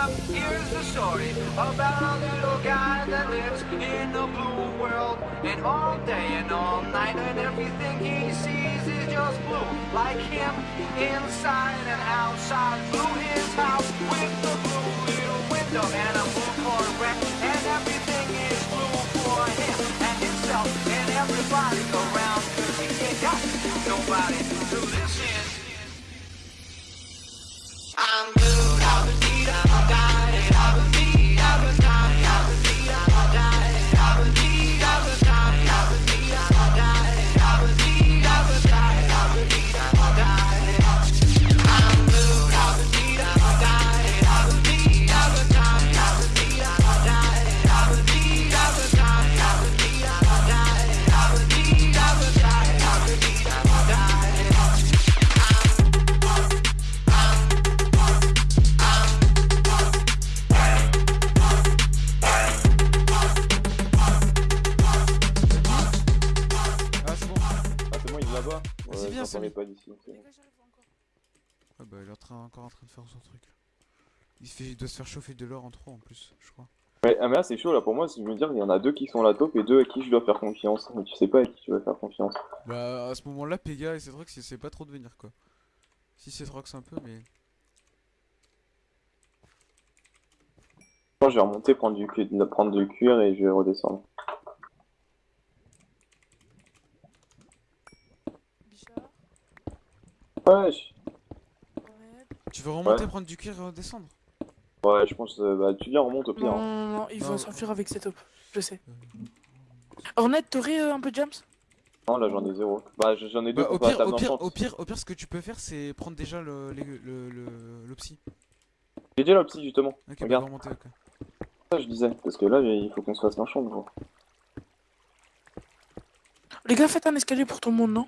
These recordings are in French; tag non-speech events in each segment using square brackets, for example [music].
up, here's the story about a little guy that lives in a blue world. And all day and all night, and everything he sees is just blue. Like him, inside and outside. Blue his house with the blue little window and chauffer de l'or en trop en plus, je crois. Ouais, ah, mais là, c'est chaud, là, pour moi, si je veux dire, il y en a deux qui sont la top et deux à qui je dois faire confiance. Mais tu sais pas à qui tu vas faire confiance. Bah, à ce moment-là, Pega et Cetrox, c'est pas trop de venir quoi. Si Cetrox un peu, mais. Je vais remonter, prendre du, cu- prendre du cuir et je vais redescendre. Bichard, Wesh Red. Tu veux remonter, Ouais. prendre du cuir et redescendre? Ouais, je pense, euh, bah, tu viens, remonte au pire. Non, hein. non, non, non, il faut Non. s'enfuir avec ses top. Je sais. Ornette, t'aurais euh, un peu de jams Non, là, j'en ai zéro. Bah, j'en ai deux Bah, au pire, au pire, au pire, au pire, ce que tu peux faire, c'est prendre déjà le, le, le, le psy. J'ai déjà l'opti, justement. Ok, bah, Regarde. remonter, ok. Ça, je disais. Parce que là, il faut qu'on se fasse l'enchant, gros. Les gars, faites un escalier pour tout le monde, non?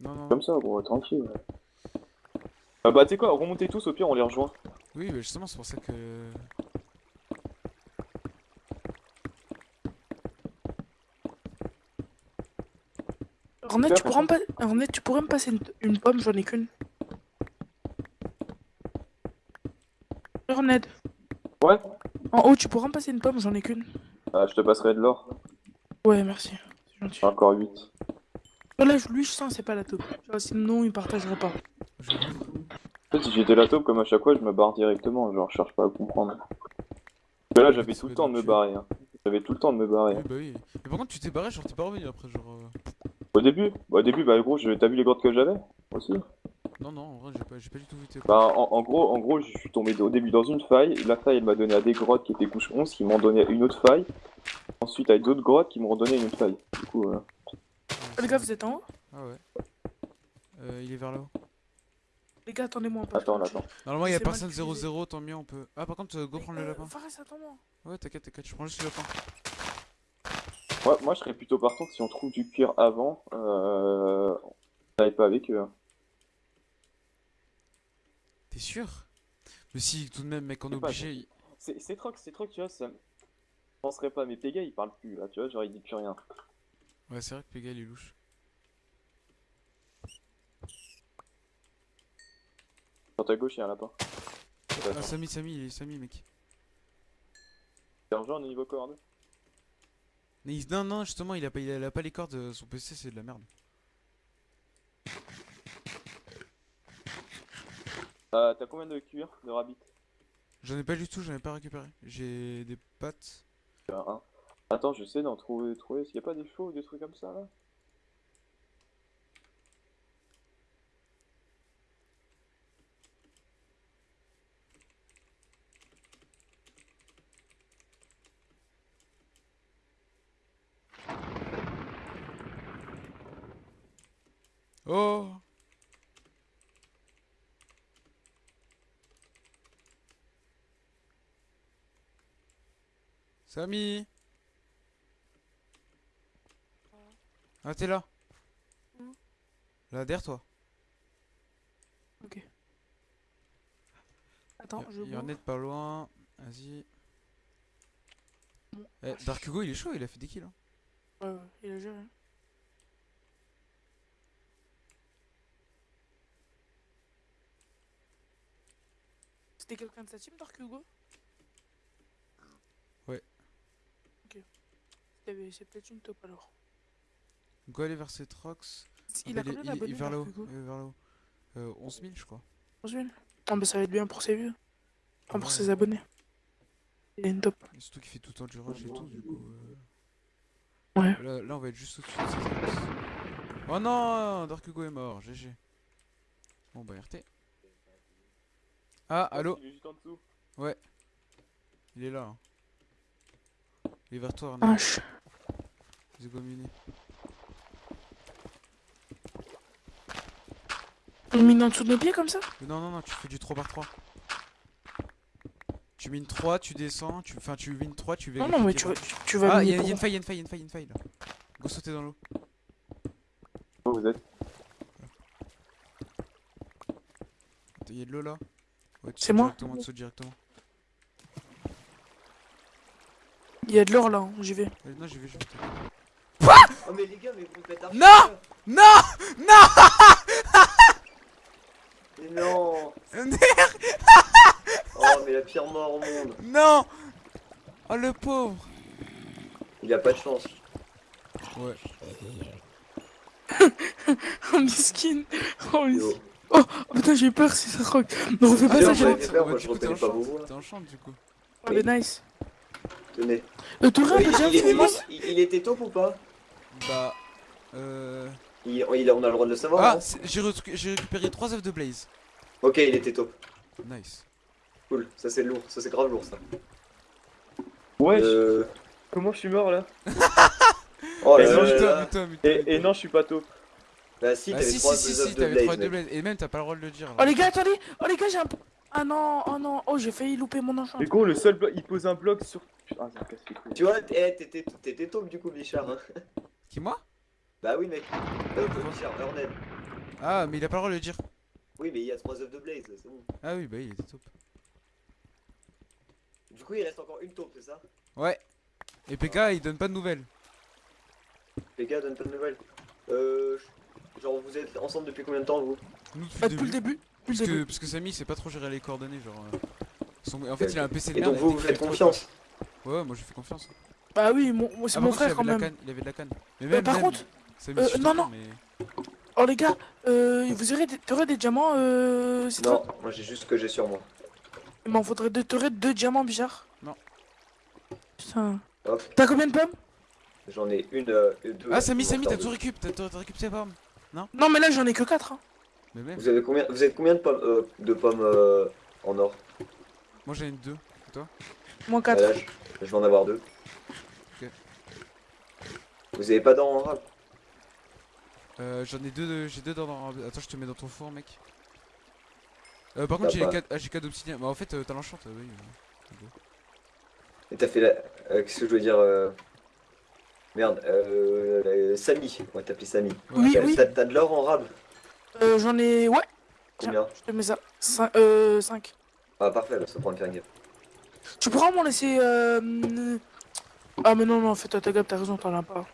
Non, non, non. Comme ça, gros, tranquille. ouais. Ah, bah, tu sais quoi, remontez tous, au pire, on les rejoint. Oui, bah, justement, c'est pour ça que. Ornette, tu pourrais me, tu pourrais passer une, une pomme, j'en ai qu'une. Ornette, Ouais en haut, tu pourras me passer une pomme, j'en ai qu'une. Ah, je te passerai de l'or. Ouais, merci. C'est gentil. Encore 8. Là, je- lui, je sens, c'est pas la taupe. Sinon, il partagerait pas. Je... En fait, si j'étais la taupe, comme à chaque fois, je me barre directement. Genre, je cherche pas à comprendre. Parce que là, j'avais tout le temps de me barrer. Hein. J'avais tout le temps de me barrer. Oui, bah oui. Mais par contre, tu t'es barré, genre, t'es pas revenu après, genre. euh, Au début, bah, au début, bah, gros, je- t'as vu les grottes que j'avais aussi? Non, non, en vrai, j'ai pas, du tout vu tes. Bah, en, en gros, en gros, je suis tombé au début dans une faille. La faille, elle m'a donné à des grottes qui étaient couche 11, qui m'ont donné une autre faille. Ensuite, à d'autres grottes qui m'ont redonné une autre faille. Du coup, euh, Les gars, vous êtes en haut? Ah ouais. Euh, il est vers là-haut. Les gars, attendez-moi un peu. attends, attends. Normalement, il y a personne utilisé. 0-0, tant mieux, on peut. Ah, par contre, euh, go prendre le Euh, lapin. Fares, attends-moi. Ouais, t'inquiète, t'inquiète, je prends juste le lapin. Moi, moi, je serais plutôt partant que si on trouve du cuir avant. Euh... On n'aille pas avec eux. hein. T'es sûr? Mais si, tout de même, mec, on est obligé. il- C'est trop, c'est trop, tu vois, ça. Je penserais pas, mais Pega il parle plus là, tu vois, genre il dit plus rien. Ouais, c'est vrai que Pega, il est louche. Sur ta gauche, il y a un lapin. Ah, Samy, Samy, il est Samy, mec. Un genre au niveau corde. Mais il- Non, non, justement, il a pas, il a pas les cordes, euh, son PC, c'est de la merde. Euh, T'as combien de cuir de rabbit? J'en ai pas du tout, j'en ai pas récupéré. J'ai des pattes. Un. Attends, j'essaie d'en trouver, trouver. S'il y a pas des chevaux ou des trucs comme ça là Oh Samy Ah, t'es là Où Là, derrière toi. Ok. Attends, je Il y en est pas loin. Vas-y. Bon. Eh, Dark Hugo, il est chaud, il a fait des kills. Hein. Ouais, ouais, il a géré. C'était quelqu'un de sa team, Dark Hugo Ouais. Ok. C'était- C'est peut-être une top alors. Go aller vers cette Rox. Il a combien d'abonnés, il- vers est vers là-haut. Euh, 11 000, je crois. 11 000 Ah bah ça va être bien pour ses vues. Enfin pour Ouais. ses abonnés. Il a une top. Et surtout qu'il fait tout le temps du rush et tout, du coup. euh, Ouais. Là, là, on va être juste au-dessus de cette Rox. Oh non Dark Hugo est mort, GG. Bon bah RT. Ah, allô Il est juste en dessous. Il est là. hein. Il est vers toi, Arnaud. Ah, je- Let's go miner. On mine en dessous de nos pieds comme ça? Non, non, non, tu fais du 3 par 3. Tu mines 3, tu descends, tu... enfin tu mines 3, tu Non, vérifies. non, mais qu'il tu, a tu, vas Ah, il y, miner a- y a une faille, y a une faille, y a une faille, y a une faille là. Go sauter dans l'eau. Où vous êtes? Il y a de l'eau là Ouais, tu C'est sautes moi directement, sautes directement. Il y a de l'or là, hein, j'y vais. Euh, non, j'y vais, j'y vais. Oh mais les gars, mais vous faites archi Non. Non Non non Oh mais la pire mort au monde Non Oh le pauvre Il a pas de chance. Ouais. [laughs] Oh, miskin Oh, miskin Oh putain, j'ai eu peur si ça rock Ne refais pas Ah, ça, non, j'ai peur, moi, je reconnais en pas vos chante, voix. T'es en chante du coup. Oh, mais nice Tenez. Euh, un il il est- il- il était taupe ou pas? Bah. Euh. il, il a- On a le droit de le savoir Ah, c'est- j'ai récupéré 3 œufs de Blaze. Ok, il était taupe. Nice. Cool, ça c'est lourd, ça c'est grave lourd ça. Ouais, Euh... comment je suis mort là [laughs] Oh Et là non, là je là et, et non, je suis pas taupe. Bah si, Ah t'avais si, trois si, si, de t'avais Blaze, 3 œufs de mec. Blaze. Et même, t'as pas le droit de le dire. Oh les gars, attendez Oh les gars, j'ai un... Ah non, oh non, oh j'ai failli louper mon enchant. Mais gros, le seul bloc, il pose un bloc sur. Ah, ça me casse les couilles. Tu vois, eh, t'étais t'étais taupe du coup, Bichard. Hein. Qui, moi? Bah oui, mec. Bichard, Ernest. Ah, mais il a pas le droit de le dire. Oui, mais il y a trois œufs de Blaze, c'est bon. Ah oui, bah il était top. Du coup, il reste encore une taupe, c'est ça? Ouais. Et PK, il donne pas de nouvelles. Les gars, donne pas de nouvelles. Euh. Genre, vous êtes ensemble depuis combien de temps, vous? Nous, depuis Bah, le depuis le début. début Depuis le Parce que, début parce que Samy, il sait pas trop gérer les coordonnées. Genre. euh, son- En fait, il a un PC de Et merde. donc, vous, vous fait faites confiance? Ouais, ouais, moi je fais confiance. Bah oui, mon... c'est Ah, mon frère quand il avait de la même. canne, il avait de la canne. Mais Euh, même, par même, contre, euh, non, non. mais- Oh les gars, euh, vous aurez des... t'aurais des diamants, euh... Non, toi moi j'ai juste ce que j'ai sur moi. Il m'en faudrait deux, t'aurais deux diamants, Bichard Non. Putain. T'as combien de pommes? J'en ai une, euh, deux. Ah, Samy, Samy, t'as tout récup, t'as récup ses pommes. Non? Mais là j'en ai que quatre. Hein. Mais même, Vous avez combien Vous êtes combien de pommes, euh, de pommes euh, en or? Moi j'en ai deux. Moins Ah, quatre. là, je, je vais en avoir deux. Vous avez pas d'or en rap Euh, j'en ai deux, de- j'ai deux dans. Attends, je te mets dans ton four, mec. Euh, par T'as contre, j'ai pas. quatre, ah, d'obsidienne. Bah, en fait, euh, t'as l'enchant, euh, oui. euh. Et t'as fait la. euh, Qu'est-ce que je veux dire euh... Merde, euh. Samy, on va t'appeler Samy. Oui, T'as oui. t'as- t'as de l'or en rab Euh, j'en ai... Ouais, Combien je te mets ça. Cin- euh, 5. Ah, parfait, là, ça prend une faire gaffe. Tu pourras m'en laisser... Euh... Ah mais non, non, fais-toi ta gamme, t'as raison, t'en as pas.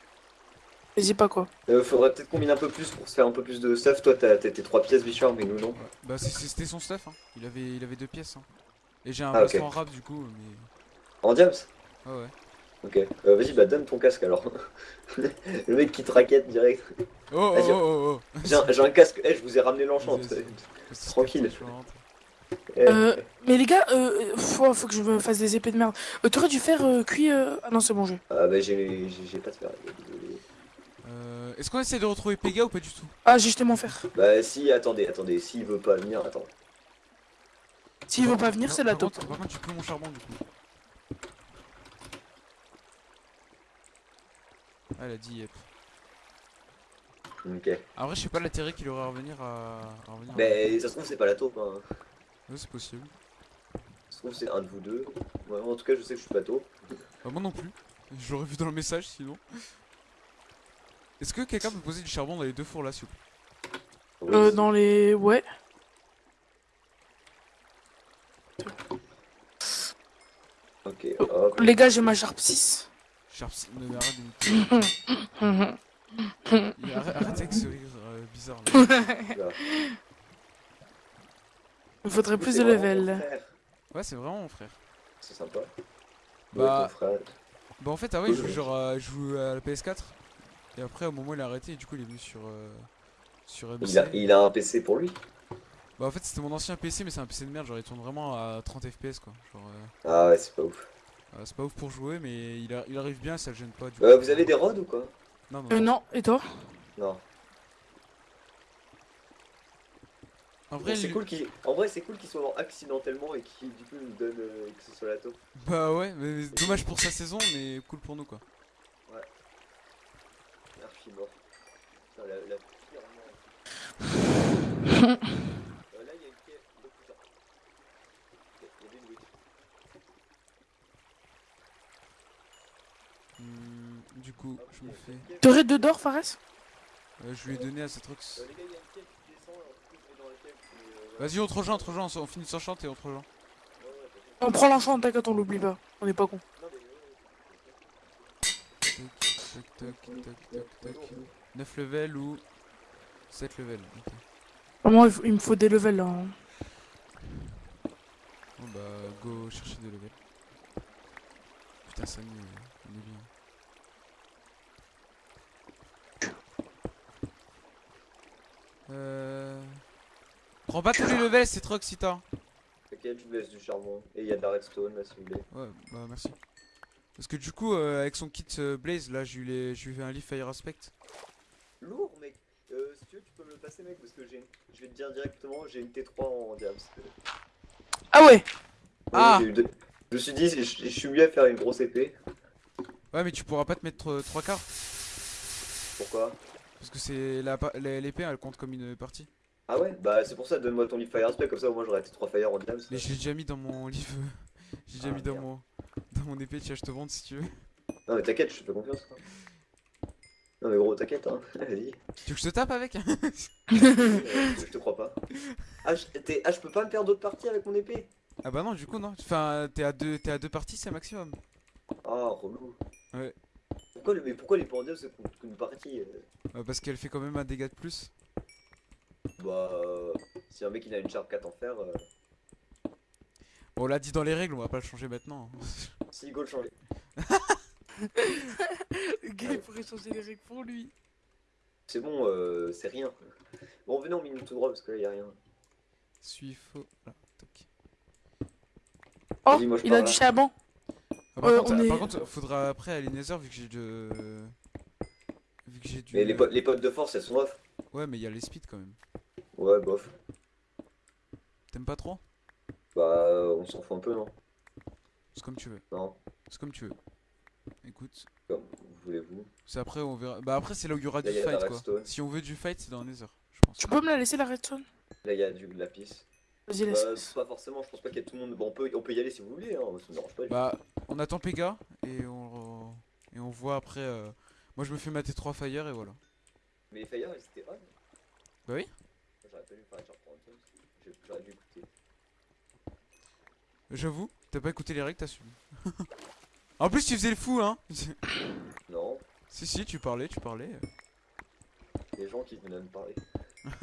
Vas-y pas quoi. Euh, faudrait peut-être combiner un peu plus pour se faire un peu plus de stuff. Toi, t'as tes trois pièces, Bichard, mais nous non. Bah, c'était son stuff, hein. Il avait, il avait deux pièces, hein. Et j'ai un Ah, en rap, du coup, mais. En diams Ouais, ouais. Ok. Euh, Vas-y, bah donne ton casque alors. [laughs] Le mec qui te raquette direct. Oh, oh, oh, oh, oh. J'ai un, casque. Eh, je vous ai ramené l'enchant. Tranquille. enchantée. Eh, Euh, mais les gars, euh, faut, faut que je me fasse des épées de merde. Euh, T'aurais dû faire euh, cuit... Euh... Ah non, c'est bon, j'ai. Ah bah j'ai j'ai- j'ai pas de fer. Est-ce qu'on essaie de retrouver Pega ou pas du tout? Ah, j'ai jeté mon fer. Bah si, attendez, attendez, s'il veut pas venir, attends. S'il veut pas venir, c'est la taupe. par contre, tu peux mon charbon, du coup. Ah, elle a dit yep. Ok. En vrai, je sais pas l'intérêt qu'il aurait à revenir à, à revenir. Mais ça se trouve c'est pas la taupe. Hein. Ouais, c'est possible. Ça se trouve c'est un de vous deux. Ouais, en tout cas je sais que je suis pas taupe. Bah, moi non plus. Je l'aurais vu dans le message sinon. Est-ce que quelqu'un peut poser du charbon dans les deux fours là, s'il vous plaît? Euh, dans les... Ouais. Ok, hop. Les gars, j'ai ma Sharp 6. Sharp si- Non, mais arrête de me- Il- Arrête, arrête avec ce rire euh, bizarre là. Il faudrait plus de level. Ouais, c'est vraiment mon frère. C'est sympa. Bah- Ouais, ton frère. Bah en fait, ah ouais, il joue genre à, il joue à la PS4. Et après, au moment où il a arrêté, du coup, il est venu sur euh, sur MC. Il a, il a un PC pour lui. Bah en fait, c'était mon ancien PC, mais c'est un PC de merde. Genre, il tourne vraiment à 30 FPS quoi. Genre, euh, Ah ouais, c'est pas ouf. euh, c'est pas ouf pour jouer, mais il, a- il arrive bien, ça le gêne pas. Du Euh, coup. vous avez des rods ou quoi? Non, non. Euh, non, et toi? Non. En vrai, c'est lui- cool qu'il... En vrai, c'est cool qu'il soit mort accidentellement et qu'il du coup nous donne euh, que ce soit la taupe. Bah ouais, mais dommage pour sa saison, mais cool pour nous quoi. Archie mort. Putain, la, la pire mort. [laughs] Euh, là, il y a une quai de plus tard. Ok, Il y avait une witch. Du coup, Hop, je me fais. T'aurais deux d'or, Fares? Euh, je lui ai donné à. Euh, les gars, il y a une qui descend, la quai. mais, euh, Vas-y, on te rejoint, on te rejoint, on finit sans chante et on te rejoint. On prend l'enchant, t'inquiète, on l'oublie pas. On est pas con. Non, mais ouais, ouais, Tac, tac, tac, tac, tac. 9 levels ou 7 levels. ok. Vraiment, il, faut- il me faut des levels là. hein. Bon bah, go chercher des levels. Putain, Samy, on est bien. Euh. Prends pas tous les levels, c'est trop excitant. T'inquiète, je vous laisse du charbon. Et il y a de la redstone là si vous voulez. Ouais, bah merci. Parce que du coup, euh, avec son kit euh, Blaze, là, je lui ai je lui ai fait un Leaf Fire Aspect. Lourd, mec. Euh, si tu veux, tu peux me le passer, mec, parce que j'ai. Je vais te dire directement, j'ai une T3 en diams. Ah ouais Ah j'ai eu deux- Je me suis dit, je, je suis mieux à faire une grosse épée. Ouais, mais tu pourras pas te mettre 3 quarts. Pourquoi? Parce que c'est l'épée, elle compte comme une partie. Ah ouais? Bah, c'est pour ça, donne-moi ton Leaf Fire Aspect, comme ça au moins j'aurai T3 Fire en diams. Mais je l'ai déjà mis dans mon livre. [laughs] J'ai déjà Ah, mis dans merde. mon dans [laughs] mon épée, tiens, je te vende si tu veux. Non, mais t'inquiète, je te fais confiance. quoi. Non, mais gros, t'inquiète, hein. [laughs] Vas-y. Tu veux que je te tape avec Euh, [laughs] je te crois pas. Ah, je, ah, je peux pas me faire d'autres parties avec mon épée? Ah bah non, du coup non. Enfin, t'es à deux, t'es à deux parties, c'est maximum. Ah, relou. Ouais. Pourquoi, mais pourquoi les pendiums c'est qu'une partie euh Euh, parce qu'elle fait quand même un dégât de plus. Bah, euh, si un mec il a une Sharp 4 en fer, euh, Bon, on l'a dit dans les règles, on va pas le changer maintenant. Si go le changer. Le gars, il pourrait changer les règles pour lui. C'est bon, euh, c'est rien. Bon, venez en minute tout droit parce que là y a rien. Suis faux. Là, toc. Oh, moi, il a là. du charbon. Ah, par, Ouais, contre, on ah, est- par contre, faudra après aller Nether vu que j'ai de. Vu que j'ai du. Mais les, po- les potes de force elles sont off. Ouais, mais il y a les speeds quand même. Ouais, bof. T'aimes pas trop? Bah, euh, on s'en fout un peu, non? C'est comme tu veux. Non, C'est comme tu veux. Écoute, comme voulez-vous. c'est après on verra. Bah après c'est là où il y aura Là, du y fight quoi. redstone. Si on veut du fight, c'est dans Nether, je pense. Tu peux me la laisser la redstone? Là y a du lapis. Vas-y, Bah, laisse. pas forcément, je pense pas qu'il y a tout le monde. Bon, on peut, on peut y aller si vous voulez, hein, ça me dérange pas. du tout. Bah, on attend Pega et on et on voit après. euh, Moi je me fais ma T3 Fire et voilà. Mais les fire ils étaient on. Bah oui. J'aurais pas dû faire une Sharp 30, J'ai- J'aurais dû écouter. J'avoue, t'as pas écouté les règles, t'as suivi. [laughs] en plus tu faisais le fou hein. [laughs] Non, si si, tu parlais, tu parlais. les gens qui venaient me parler. [laughs]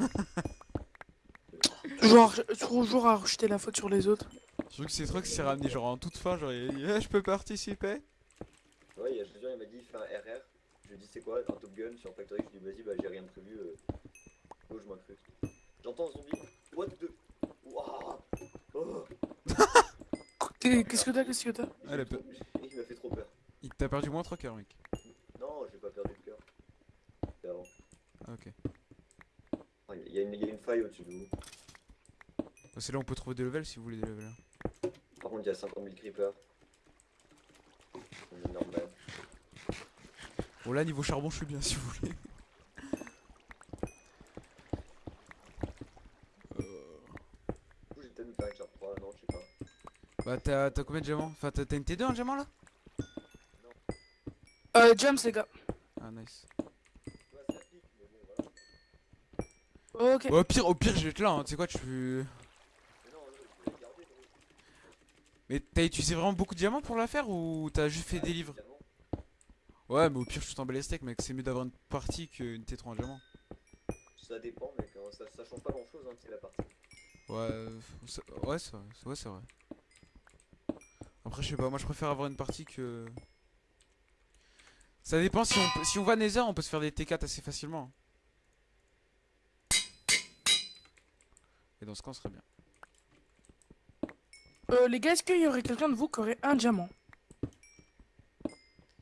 Toujours, à- toujours à rejeter la faute sur les autres. Je trouve que c'est trop que c'est ramené genre en toute fin, genre il Eh, je peux participer? Ouais, il y a il m'a dit fais un RR. Je lui ai dit c'est quoi un Top Gun sur Factory? Je lui ai dit vas-y, bah j'ai rien prévu. Euh... Go, je m'incruste. J'entends un zombie. What the? Wouah oh, Qu'est-ce que t'as Qu'est-ce que t'as Ah, la Il m'a fait trop peur. Il t'a perdu moins 3 coeurs mec. Non, j'ai pas perdu le cœur. C'était avant. Ah, ok. Ah, Il y, a une- il y a une faille au-dessus de vous. Bah, c'est là où on peut trouver des levels si vous voulez des levels. Par contre, il y a 50 000 creepers. C'est normal. Bon là niveau charbon je suis bien [laughs] si vous voulez. Euh, Du coup, j'ai peut-être me faire une Sharp 3, non, je sais pas. Bah t'as combien de diamants? Enfin t'as une T2 en diamant là? Euh, James, les gars. Ah nice. Ouais, ça pique, mais bon, voilà. Ok. Ouais, au pire, au pire je vais être là, hein. tu sais quoi tu... Mais non, non, je vais les garder, gros. Mais t'as utilisé vraiment beaucoup de diamants pour la faire ou t'as juste fait des livres? Ouais mais au pire je t'en bats les steaks mec, c'est mieux d'avoir une partie qu'une T3 en diamant. Ça dépend, mec. hein, Ça, ça change pas grand-chose, hein, c'est la partie. Ouais, euh, ça- ouais c'est vrai, ouais, c'est vrai. Après, je sais pas, moi je préfère avoir une partie que. Ça dépend, si on, si on va Nether, on peut se faire des T4 assez facilement. Et dans ce cas, on serait bien. Euh, les gars, est-ce qu'il y aurait quelqu'un de vous qui aurait un diamant?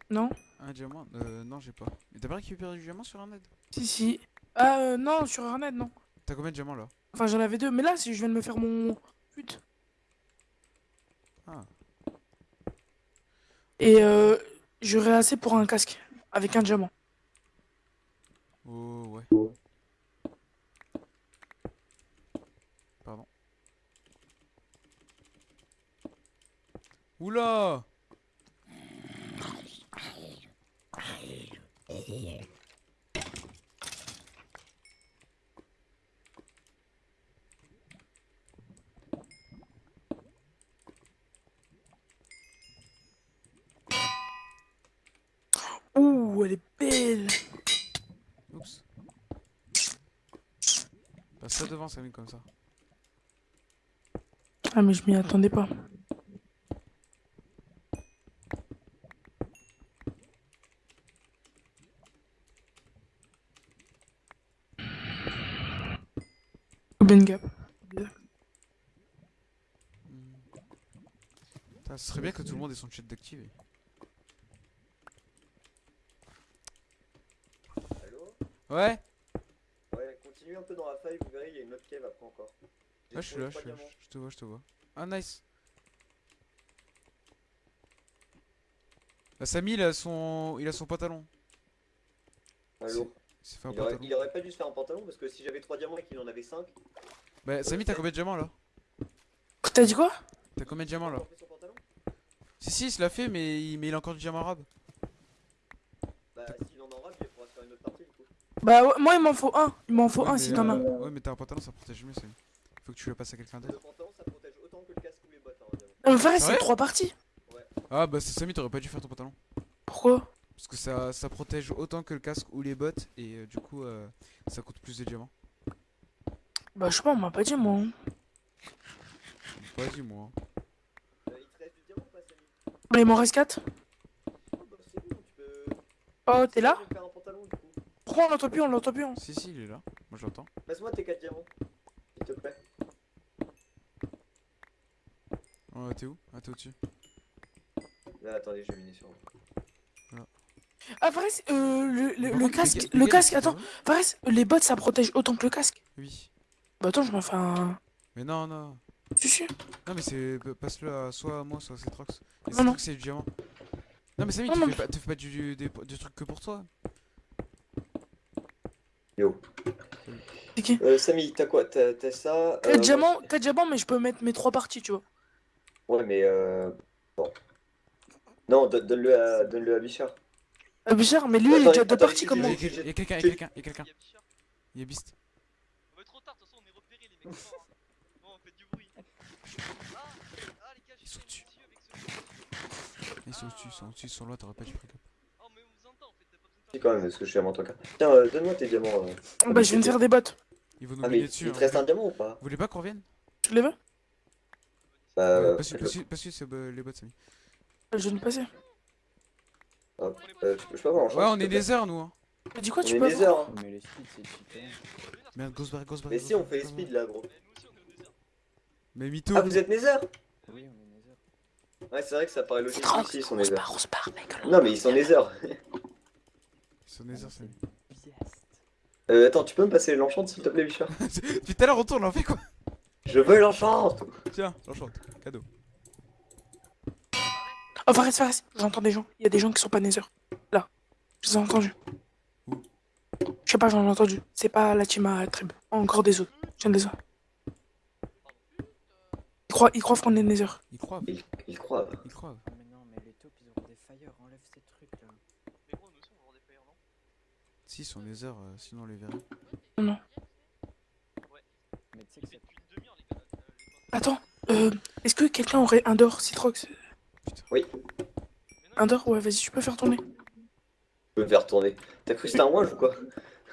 Non? Un diamant? Euh, non, j'ai pas. Mais t'as pas récupéré du diamant sur un aide Si, si. Ah, euh, non, sur Arnett, non. T'as combien de diamants là? Enfin, j'en avais deux, mais là, si je viens de me faire mon. Pute. Ah. Et euh, j'aurais assez pour un casque avec un diamant. Oh, ouais. Pardon. Oula Ouh, elle est belle. Oups. Passe ça devant, Samy, comme ça. Ah, mais je m'y attendais pas. Ben Gap. Ce serait bien que tout le monde ait son chat d'activer. Allô Ouais Ouais, continue un peu dans la faille, vous verrez, il y a une autre cave après encore. Ouais, je suis là, je suis là, je te vois, je te vois. Ah, nice Bah, Samy, il a son, il a son pantalon. Allô Il s'est fait un il aurait, pantalon. il aurait pas dû se faire un pantalon parce que si j'avais 3 diamants et qu'il en avait 5, Bah, Samy, t'as combien de diamants là? T'as dit quoi? T'as combien de diamants là? Si, si, il se l'a fait, mais il, mais il a encore du diamant arabe. Bah s'il en aura, puis il pourra se faire une autre partie du coup. Bah, ouais, moi, il m'en faut un. Il m'en faut Ouais, un si t'en as. euh, Ouais, mais t'as un pantalon, ça protège mieux, Samy. Faut que tu le passes à quelqu'un Le d'autre. pantalon ça protège autant que le casque ou les bottes. Hein, frère, Ouais c'est trois parties. Ah, bah, c'est Samy, t'aurais pas dû faire ton pantalon. Pourquoi? Parce que ça, ça protège autant que le casque ou les bottes, et euh, du coup, euh, ça coûte plus de diamants. Bah, je sais pas, on m'a pas dit, moi. hein. Vas-y, moi. Euh, il te reste du diamant ou pas Samy? Bah, il m'en reste 4. Oh, bah c'est. Oh, t'es là Je vais faire un pantalon du coup. Pourquoi on l'entend plus On l'entend plus. hein. Si, si, il est là. Moi, je l'entends. Passe-moi tes 4 diamants. S'il te plaît. Ouais, t'es où? Ah, t'es au-dessus. Là, attendez, je vais miner sur vous. Ah, Fares, euh, le, casque, le casque, attends, Fares, les bottes ça protège autant que le casque. Oui. Bah, attends, je m'en fais un. Mais non, non. Tu sais Non, mais c'est. pa- Passe-le à soit à moi, soit à Cetrox. Et Non, non. Cetrox, c'est du diamant. Non, mais Samy, tu fais pas, tu fais pas du, du, des, du truc que pour toi. Yo. C'est qui Euh, Samy, t'as quoi? T'as t'as ça? 4 euh, diamants, 4 diamants, mais je peux mettre mes 3 parties, tu vois. Ouais, mais euh. Bon. Non, don- donne-le à, donne-le à Bichard. Ah, mais cher, mais lui, il est Attends, déjà deux parties comme moi. il y a quelqu'un, il y a quelqu'un, il y a quelqu'un. Il y a Bichard. Beast. On va trop tard, de toute façon on est repérés les mecs. [laughs] Bon, on fait du bruit. Ah, ah les gars, j'ai Ils sont fait Ils au-dessus, ils sont au-dessus, ils sont là, t'aurais pas dû pick up. Oh, mais on vous entend en fait, t'as pas besoin de Si, quand même, parce que je suis à mon truc. Tiens, euh, donne-moi tes diamants. euh. Bah, je viens de faire des bottes. Ils vont nous Ah, mais miner il dessus. hein. te reste un diamant ou pas? Vous voulez pas qu'on revienne? Tu les veux? Bah, Ouais, Passe-lui, faites-le. passe-lui, passe-lui, c'est euh, les bots, Samy. Je viens de passer. Hop. Euh, je peux je peux avoir un Ouais, on s'il est te plaît des heures, nous. Hein. T'as dit quoi On Tu est peux des avoir heures. hein. Mais les speeds, c'est cheaté. Merde, Ghostbar, Ghostbar. Mais si, on fait les speeds là, gros. Mais mytho. Ah, vous êtes Nether Oui, on est Nether. Ouais, c'est vrai que ça paraît logique. Ils sont on se Nether. barre, on se barre, mec. Non, mais ils sont Nether. [laughs] Ils heures, Samy. Biast. Euh, attends, tu peux me passer l'enchant s'il te plaît, Bichard [laughs] Depuis tout à l'heure, on tourne, on fait quoi? Je veux l'enchant Tiens, j'enchante. Cadeau. Oh, Fares, Fares, j'entends des gens. Il y a des gens qui sont pas Nether. Là. Je les ai entendus. Où? Je sais pas, j'en ai entendu. C'est pas la team à Trib. Encore des autres. Je viens de les voir. Ils croient, ils croient qu'on est Nether. Ils croient, Il, il croit. ils croient. Ah, mais non, mais les taupes, ils auront des fire. Enlève ces trucs là. Mais gros, nous aussi on va avoir des fires, non Si, ils sont des heures, euh, sinon on les verrait. Mais tu sais Mais que ça. depuis une demi-heure, les gars. là, euh, les Attends, euh, est-ce que quelqu'un aurait un d'or, Citrox? Oui, non, Un d'or? Ouais, vas-y, tu peux faire tourner. je peux faire tourner. T'as cru que c'était un one ou quoi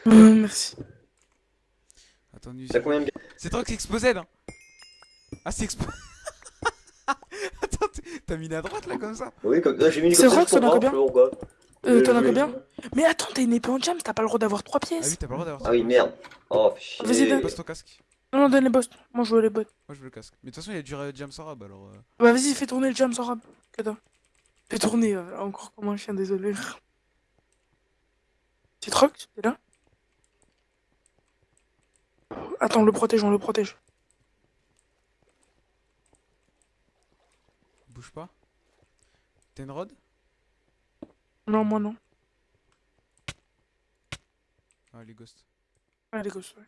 Euh, merci. Attends, nous. T'as combien de C'est toi qui exposait, hein Ah, c'est expo... [laughs] Attends, T'as mis à droite là comme ça Oui, comme j'ai mis une C'est ça, t'en as comprends, combien pourquoi. Euh, T'en as Euh, combien Mais attends, t'as une épée en jam, t'as pas le droit d'avoir trois Ah pièces. oui, t'as pas le droit d'avoir Ah oui, merde. Oh, fais Vas-y, donne. Pose ton casque. Non, non, donne les boss. Moi, je veux les bots. Moi je veux le casque. Mais de toute façon, il y a du euh, James Arab alors. euh, Bah, vas-y, fais tourner le jam sans. Attends. Fais tourner, euh, encore comme un chien, désolé. C'est Rox, t'es là Attends, on le protège, on le protège. Bouge pas. T'as une rod? Non, moi non. Ah, les ghosts. Allez, gosse, ouais.